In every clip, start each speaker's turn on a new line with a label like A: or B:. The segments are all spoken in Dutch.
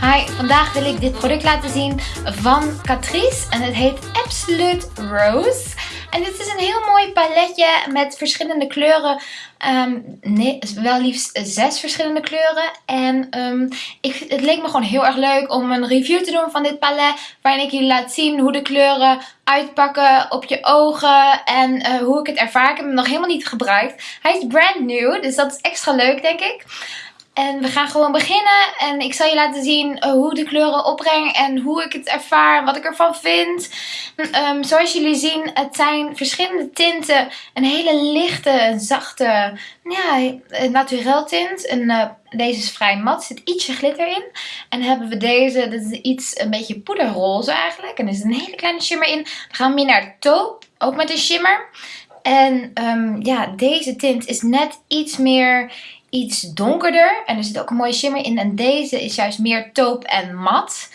A: Hi, vandaag wil ik dit product laten zien van Catrice en het heet Absolute Rose. En dit is een heel mooi paletje met verschillende kleuren. Um, nee, wel liefst zes verschillende kleuren. En um, ik, het leek me gewoon heel erg leuk om een review te doen van dit palet. Waarin ik jullie laat zien hoe de kleuren uitpakken op je ogen. En uh, hoe ik het ervaar. Ik heb hem nog helemaal niet gebruikt. Hij is brand new, dus dat is extra leuk denk ik. En we gaan gewoon beginnen. En ik zal je laten zien uh, hoe de kleuren opbreng. En hoe ik het ervaar. Wat ik ervan vind. Um, zoals jullie zien. Het zijn verschillende tinten. Een hele lichte, zachte. Ja, naturel tint. En, uh, deze is vrij mat. Zit ietsje glitter in. En hebben we deze. Dat is iets een beetje poederroze eigenlijk. En er zit een hele kleine shimmer in. Dan gaan we meer naar taupe. Ook met een shimmer. En um, ja, deze tint is net iets meer iets donkerder. En er zit ook een mooie shimmer in. En deze is juist meer taupe en mat.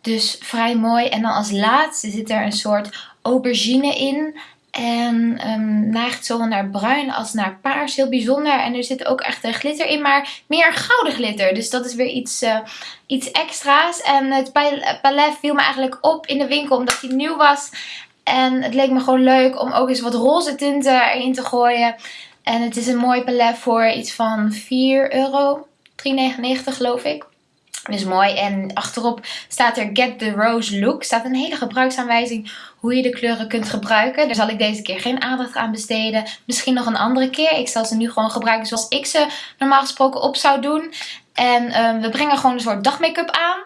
A: Dus vrij mooi. En dan als laatste zit er een soort aubergine in. En um, neigt zowel naar bruin als naar paars. Heel bijzonder. En er zit ook echt een glitter in. Maar meer gouden glitter. Dus dat is weer iets, uh, iets extra's. En het palet viel me eigenlijk op in de winkel. Omdat hij nieuw was. En het leek me gewoon leuk om ook eens wat roze tinten erin te gooien. En het is een mooi palet voor iets van 4 euro. 3,99 geloof ik. Dus mooi. En achterop staat er Get the Rose Look. staat een hele gebruiksaanwijzing hoe je de kleuren kunt gebruiken. Daar zal ik deze keer geen aandacht aan besteden. Misschien nog een andere keer. Ik zal ze nu gewoon gebruiken zoals ik ze normaal gesproken op zou doen. En um, we brengen gewoon een soort dagmake-up aan.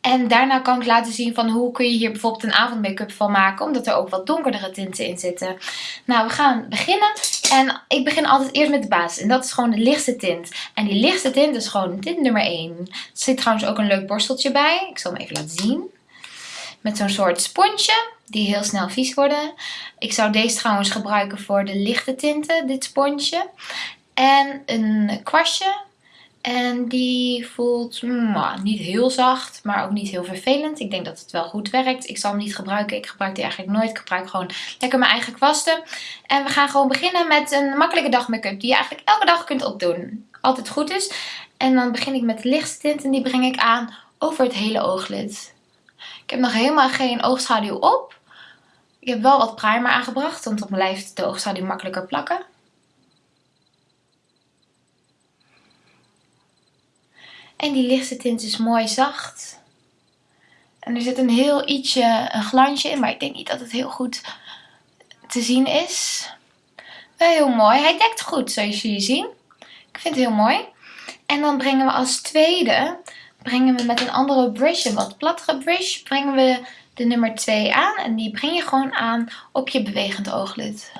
A: En daarna kan ik laten zien van hoe kun je hier bijvoorbeeld een avondmake-up van maken. Omdat er ook wat donkerdere tinten in zitten. Nou, we gaan beginnen. En ik begin altijd eerst met de basis. En dat is gewoon de lichtste tint. En die lichtste tint is gewoon tint nummer 1. Er zit trouwens ook een leuk borsteltje bij. Ik zal hem even laten zien. Met zo'n soort sponsje. Die heel snel vies worden. Ik zou deze trouwens gebruiken voor de lichte tinten. Dit sponsje. En een kwastje en die voelt mm, niet heel zacht, maar ook niet heel vervelend. Ik denk dat het wel goed werkt. Ik zal hem niet gebruiken. Ik gebruik die eigenlijk nooit. Ik gebruik gewoon lekker mijn eigen kwasten. En we gaan gewoon beginnen met een makkelijke dagmake-up die je eigenlijk elke dag kunt opdoen. Altijd goed is. En dan begin ik met de lichtste tint en die breng ik aan over het hele ooglid. Ik heb nog helemaal geen oogschaduw op. Ik heb wel wat primer aangebracht, want mijn lijf de oogschaduw makkelijker plakken. En die lichtste tint is mooi zacht. En er zit een heel ietsje een glansje in, maar ik denk niet dat het heel goed te zien is. Wel heel mooi. Hij dekt goed, zoals jullie zien. Ik vind het heel mooi. En dan brengen we als tweede, brengen we met een andere brush, een wat plattere brush, brengen we de nummer 2 aan. En die breng je gewoon aan op je bewegend ooglid.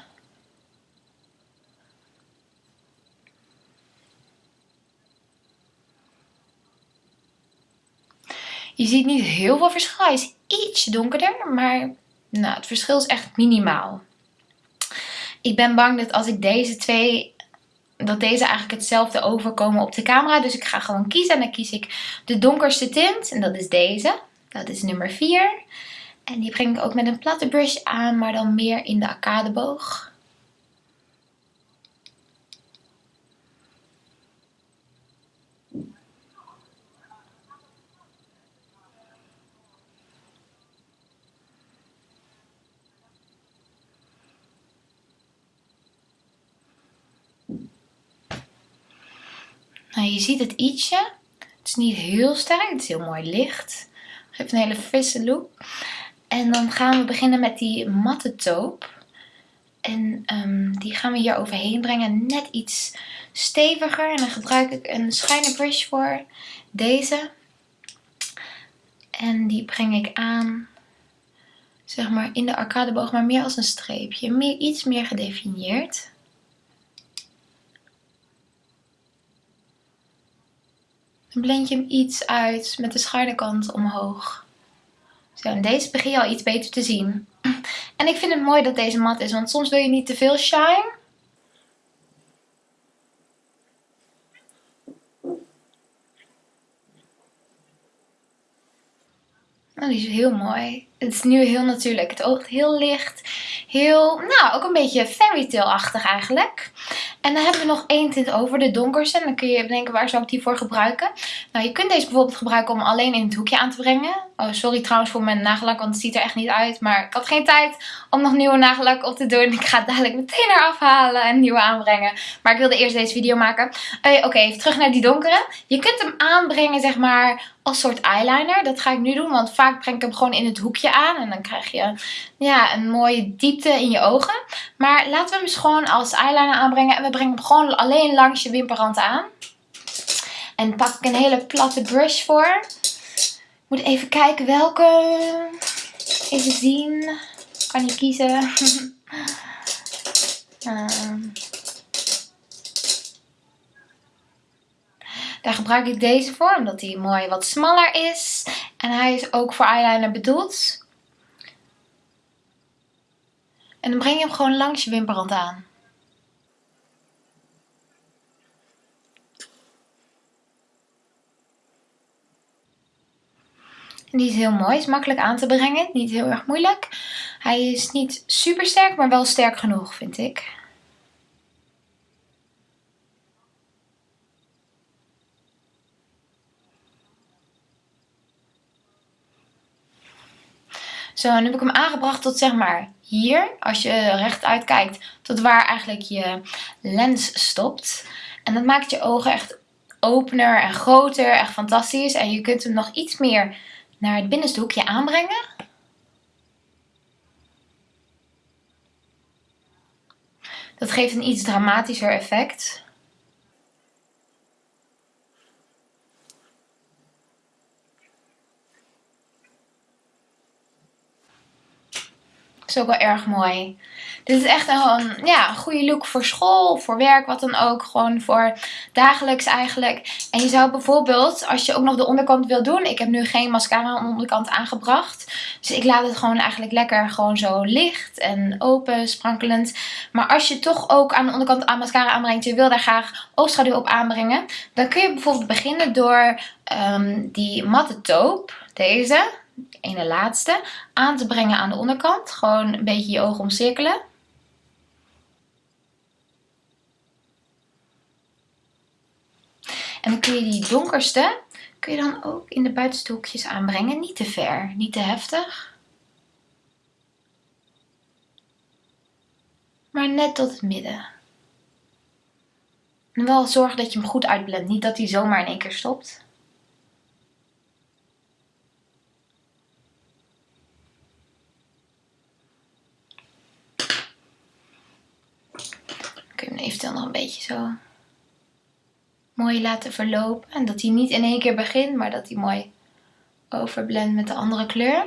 A: Je ziet niet heel veel verschil. Hij is iets donkerder, maar nou, het verschil is echt minimaal. Ik ben bang dat als ik deze twee, dat deze eigenlijk hetzelfde overkomen op de camera. Dus ik ga gewoon kiezen en dan kies ik de donkerste tint. En dat is deze. Dat is nummer 4. En die breng ik ook met een platte brush aan, maar dan meer in de arcadeboog. Nou, je ziet het ietsje. Het is niet heel sterk. Het is heel mooi licht. Geeft een hele frisse look. En dan gaan we beginnen met die matte taupe. En um, die gaan we hier overheen brengen. Net iets steviger. En dan gebruik ik een shiner brush voor. Deze. En die breng ik aan. Zeg maar in de arcadeboog. Maar meer als een streepje. Meer, iets meer gedefinieerd. Dan blend je hem iets uit met de schuine kant omhoog. Zo, en deze begin je al iets beter te zien. En ik vind het mooi dat deze mat is, want soms wil je niet te veel shine. Nou, die is heel mooi. Het is nu heel natuurlijk. Het oogt heel licht. Heel, nou, ook een beetje fairy tale-achtig eigenlijk. En dan hebben we nog één tint over, de donkerste. En dan kun je denken, waar zou ik die voor gebruiken? Nou, je kunt deze bijvoorbeeld gebruiken om alleen in het hoekje aan te brengen. Oh, sorry trouwens voor mijn nagellak, want het ziet er echt niet uit. Maar ik had geen tijd om nog nieuwe nagellak op te doen. Ik ga het dadelijk meteen eraf halen en nieuwe aanbrengen. Maar ik wilde eerst deze video maken. Uh, Oké, even terug naar die donkere. Je kunt hem aanbrengen, zeg maar, als soort eyeliner. Dat ga ik nu doen, want vaak breng ik hem gewoon in het hoekje aan. En dan krijg je ja, een mooie diepte in je ogen. Maar laten we hem gewoon als eyeliner aanbrengen. En we brengen hem gewoon alleen langs je wimperrand aan. En pak ik een hele platte brush voor. Ik moet even kijken welke. Even zien. Kan je kiezen. um. Daar gebruik ik deze voor, omdat hij mooi wat smaller is. En hij is ook voor eyeliner bedoeld. En dan breng je hem gewoon langs je wimperrand aan. Die is heel mooi, is makkelijk aan te brengen, niet heel erg moeilijk. Hij is niet super sterk, maar wel sterk genoeg vind ik. Zo, nu heb ik hem aangebracht tot zeg maar hier. Als je rechtuit kijkt, tot waar eigenlijk je lens stopt. En dat maakt je ogen echt opener en groter. Echt fantastisch. En je kunt hem nog iets meer naar het binnenste hoekje aanbrengen. Dat geeft een iets dramatischer effect. Is ook wel erg mooi. Dit is echt een, ja, goede look voor school, voor werk, wat dan ook. Gewoon voor dagelijks eigenlijk. En je zou bijvoorbeeld, als je ook nog de onderkant wil doen. Ik heb nu geen mascara aan de onderkant aangebracht. Dus ik laat het gewoon eigenlijk lekker gewoon zo licht en open, sprankelend. Maar als je toch ook aan de onderkant aan mascara aanbrengt. Je wil daar graag oogschaduw op aanbrengen. Dan kun je bijvoorbeeld beginnen door um, die matte taupe, deze ene laatste, aan te brengen aan de onderkant. Gewoon een beetje je ogen omcirkelen. En dan kun je die donkerste, kun je dan ook in de buitenste hoekjes aanbrengen. Niet te ver, niet te heftig. Maar net tot het midden. En wel zorgen dat je hem goed uitblendt. Niet dat hij zomaar in één keer stopt. eventueel nog een zo mooi laten verlopen. En dat hij niet in één keer begint, maar dat hij mooi overblendt met de andere kleur.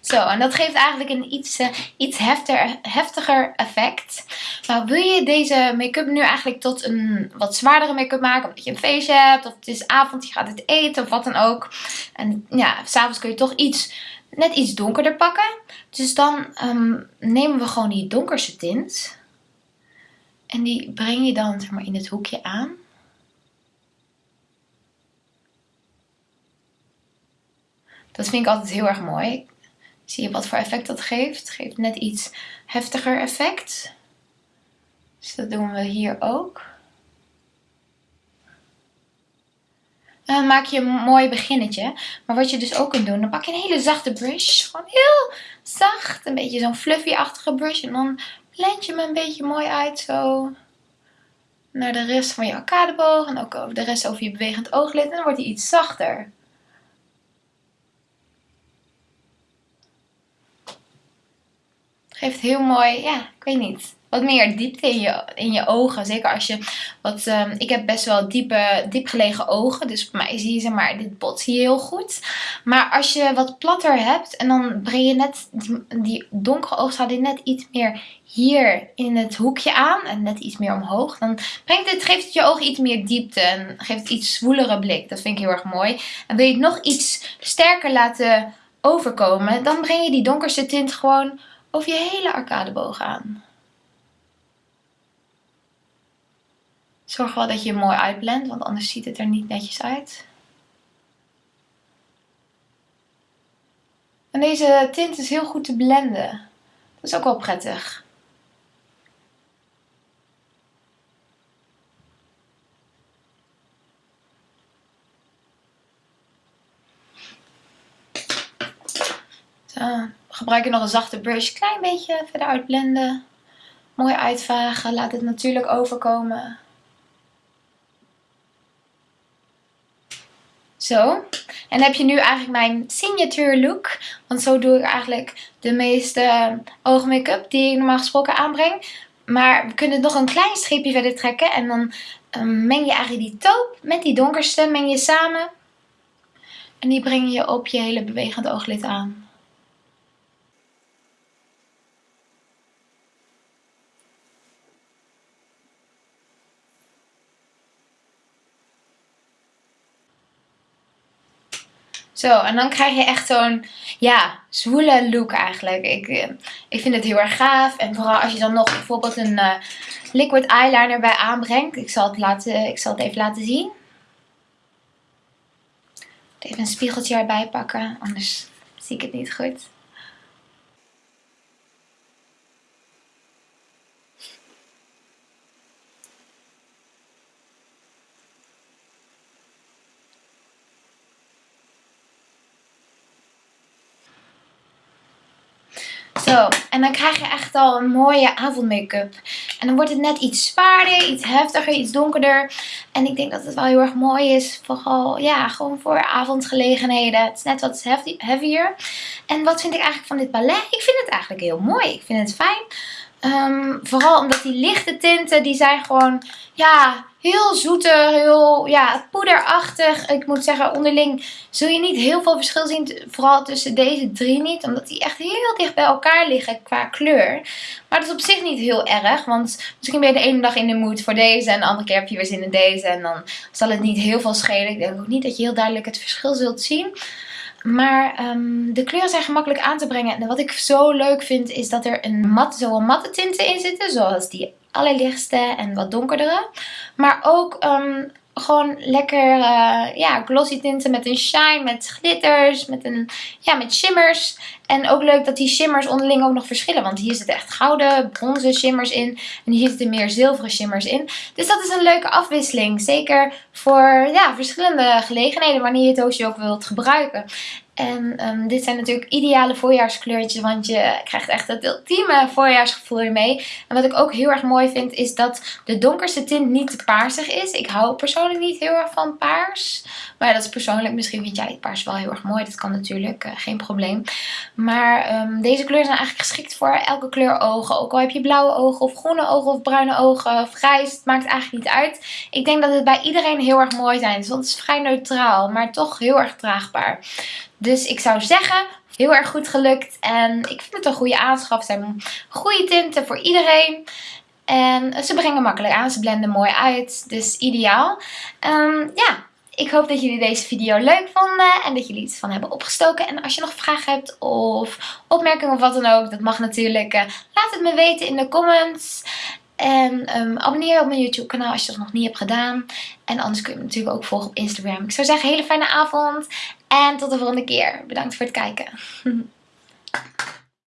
A: Zo, en dat geeft eigenlijk een iets, uh, iets heftiger, heftiger effect. Nou, wil je deze make-up nu eigenlijk tot een wat zwaardere make-up maken, omdat je een feestje hebt, of het is avond, je gaat het eten, of wat dan ook. En ja, s'avonds kun je toch iets, net iets donkerder pakken. Dus dan um, nemen we gewoon die donkerste tint. En die breng je dan maar, in het hoekje aan. Dat vind ik altijd heel erg mooi. Zie je wat voor effect dat geeft? Geeft net iets heftiger effect. Dus dat doen we hier ook. En dan maak je een mooi beginnetje. Maar wat je dus ook kunt doen, dan pak je een hele zachte brush. Gewoon heel zacht. Een beetje zo'n fluffy-achtige brush. En dan blend je hem een beetje mooi uit zo naar de rest van je arcadeboog en ook over de rest over je bewegend ooglid en dan wordt hij iets zachter. Geeft heel mooi, ja, ik weet niet, wat meer diepte in je, in je ogen. Zeker als je wat, um, ik heb best wel diepe, diep gelegen ogen. Dus bij mij zie je, zeg maar, dit bot zie je heel goed. Maar als je wat platter hebt en dan breng je net die, die donkere oogschaduw net iets meer hier in het hoekje aan. En net iets meer omhoog. Dan brengt het, geeft je ogen iets meer diepte en geeft het iets zwoelere blik. Dat vind ik heel erg mooi. En wil je het nog iets sterker laten overkomen, dan breng je die donkerste tint gewoon over je hele arcadeboog aan. Zorg wel dat je mooi uitblendt, want anders ziet het er niet netjes uit. En deze tint is heel goed te blenden. Dat is ook wel prettig. Zo, gebruik je nog een zachte brush. Klein beetje verder uitblenden. Mooi uitvagen. Laat het natuurlijk overkomen. Zo. En heb je nu eigenlijk mijn signature look. Want zo doe ik eigenlijk de meeste oogmake-up die ik normaal gesproken aanbreng. Maar we kunnen nog een klein streepje verder trekken. En dan um, meng je eigenlijk die taupe met die donkerste meng je samen. En die breng je op je hele bewegend ooglid aan. Zo, en dan krijg je echt zo'n, ja, zwoele look eigenlijk. Ik, eh, ik vind het heel erg gaaf. En vooral als je dan nog bijvoorbeeld een uh, liquid eyeliner bij aanbrengt. Ik zal, het laten, ik zal het even laten zien. Even een spiegeltje erbij pakken, anders zie ik het niet goed. Zo, en dan krijg je echt al een mooie avondmake-up. En dan wordt het net iets zwaarder, iets heftiger, iets donkerder. En ik denk dat het wel heel erg mooi is. Vooral, ja, gewoon voor avondgelegenheden. Het is net wat heavier. En wat vind ik eigenlijk van dit ballet? Ik vind het eigenlijk heel mooi. Ik vind het fijn. Um, vooral omdat die lichte tinten, die zijn gewoon, ja, heel zoeter, heel ja, poederachtig. Ik moet zeggen, onderling zul je niet heel veel verschil zien. Vooral tussen deze drie niet. Omdat die echt heel dicht bij elkaar liggen qua kleur. Maar dat is op zich niet heel erg. Want misschien ben je de ene dag in de mood voor deze. En de andere keer heb je weer zin in deze. En dan zal het niet heel veel schelen. Ik denk ook niet dat je heel duidelijk het verschil zult zien. Maar um, de kleuren zijn gemakkelijk aan te brengen. En wat ik zo leuk vind is dat er een mat, zowel matte tinten in zitten. Zoals die allerlichtste en wat donkerdere. Maar ook um, gewoon lekker uh, ja, glossy tinten met een shine, met glitters, met, een, ja, met shimmers. En ook leuk dat die shimmers onderling ook nog verschillen. Want hier zitten echt gouden, bronzen shimmers in. En hier zitten meer zilveren shimmers in. Dus dat is een leuke afwisseling. Zeker voor ja, verschillende gelegenheden wanneer je het doosje ook wilt gebruiken. En um, dit zijn natuurlijk ideale voorjaarskleurtjes, want je krijgt echt het ultieme voorjaarsgevoel hiermee. En wat ik ook heel erg mooi vind, is dat de donkerste tint niet te paarsig is. Ik hou persoonlijk niet heel erg van paars. Maar dat is persoonlijk. Misschien vind jij paars wel heel erg mooi. Dat kan natuurlijk, uh, geen probleem. Maar um, deze kleuren zijn eigenlijk geschikt voor elke kleur ogen. Ook al heb je blauwe ogen of groene ogen of bruine ogen of grijs. Het maakt eigenlijk niet uit. Ik denk dat het bij iedereen heel erg mooi zijn. Dus het is vrij neutraal, maar toch heel erg draagbaar. Dus ik zou zeggen, heel erg goed gelukt. En ik vind het een goede aanschaf. Ze zijn goede tinten voor iedereen. En ze brengen makkelijk aan. Ze blenden mooi uit. Dus ideaal. Um, ja, ik hoop dat jullie deze video leuk vonden en dat jullie iets van hebben opgestoken. En als je nog vragen hebt of opmerkingen of wat dan ook, dat mag natuurlijk. Uh, laat het me weten in de comments. En um, abonneer op mijn YouTube kanaal als je dat nog niet hebt gedaan. En anders kun je me natuurlijk ook volgen op Instagram. Ik zou zeggen, hele fijne avond. En tot de volgende keer. Bedankt voor het kijken.